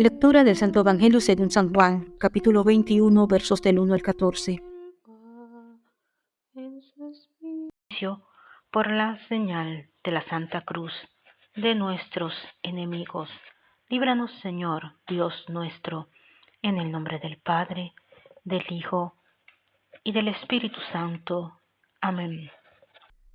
Lectura del Santo Evangelio según San Juan, capítulo 21, versos del 1 al 14. Por la señal de la Santa Cruz de nuestros enemigos, líbranos Señor, Dios nuestro, en el nombre del Padre, del Hijo y del Espíritu Santo. Amén.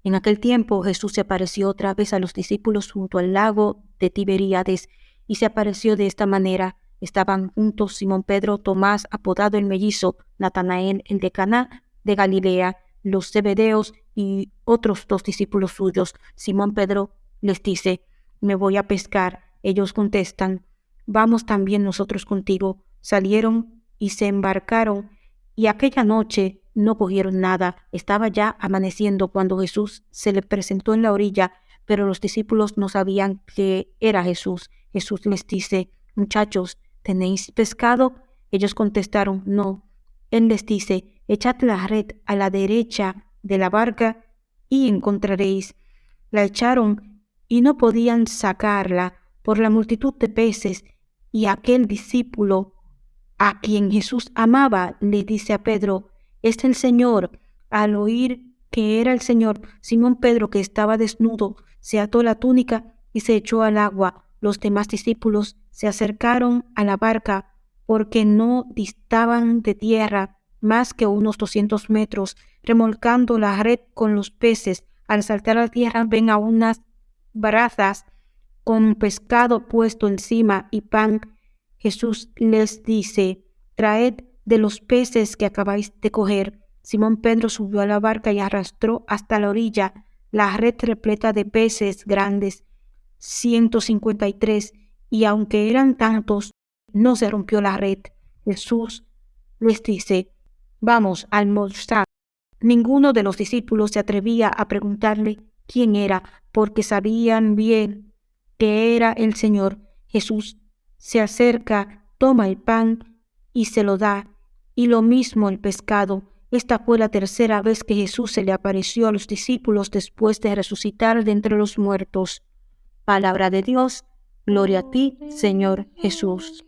En aquel tiempo Jesús se apareció otra vez a los discípulos junto al lago de Tiberíades y se apareció de esta manera. Estaban juntos Simón Pedro, Tomás, apodado el mellizo, Natanael, el de Caná de Galilea, los Zebedeos y otros dos discípulos suyos. Simón Pedro les dice, me voy a pescar. Ellos contestan, vamos también nosotros contigo. Salieron y se embarcaron, y aquella noche no cogieron nada. Estaba ya amaneciendo cuando Jesús se le presentó en la orilla, pero los discípulos no sabían que era Jesús. Jesús les dice, muchachos, ¿tenéis pescado? Ellos contestaron, no. Él les dice, echad la red a la derecha de la barca y encontraréis. La echaron y no podían sacarla por la multitud de peces, y aquel discípulo a quien Jesús amaba le dice a Pedro, es el Señor. Al oír que era el Señor, Simón Pedro, que estaba desnudo, se ató la túnica y se echó al agua los demás discípulos se acercaron a la barca porque no distaban de tierra más que unos doscientos metros, remolcando la red con los peces. Al saltar a tierra ven a unas brazas con pescado puesto encima y pan. Jesús les dice, traed de los peces que acabáis de coger. Simón Pedro subió a la barca y arrastró hasta la orilla la red repleta de peces grandes 153, y aunque eran tantos, no se rompió la red. Jesús les dice, vamos a almorzar. Ninguno de los discípulos se atrevía a preguntarle quién era, porque sabían bien que era el Señor. Jesús se acerca, toma el pan y se lo da, y lo mismo el pescado. Esta fue la tercera vez que Jesús se le apareció a los discípulos después de resucitar de entre los muertos. Palabra de Dios, gloria a ti, Señor Jesús.